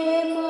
temos.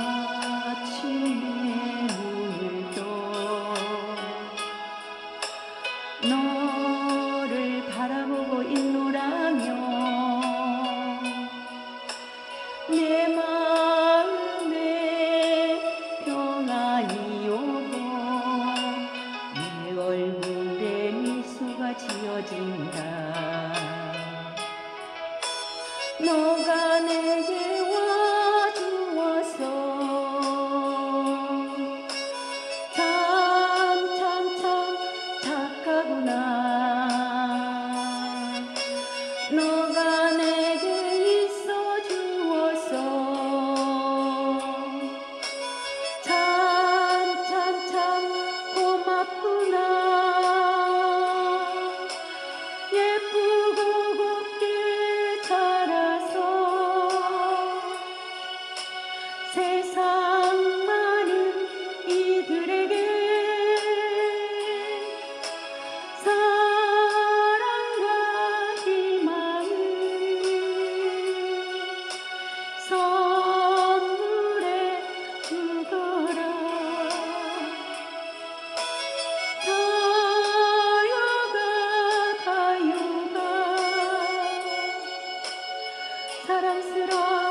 사랑스러운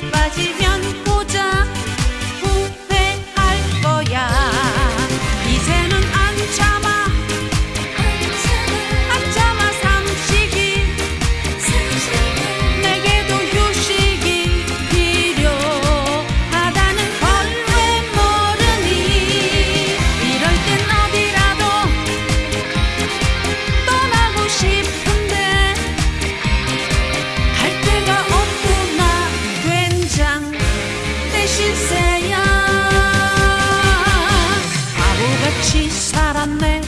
Bate 같이 살았네.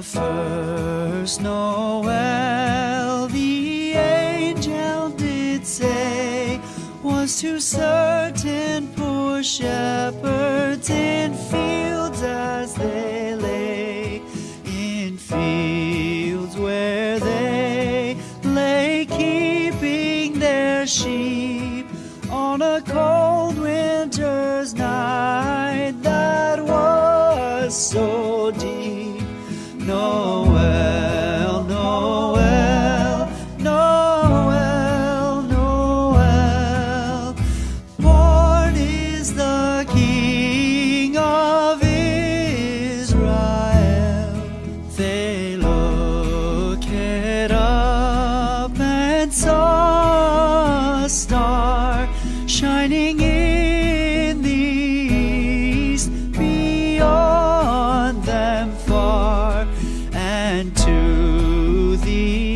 the first Noel the angel did say was to certain poor shepherds in fields as they lay, in fields where they lay keeping their sheep on a cold winter's night that was so. see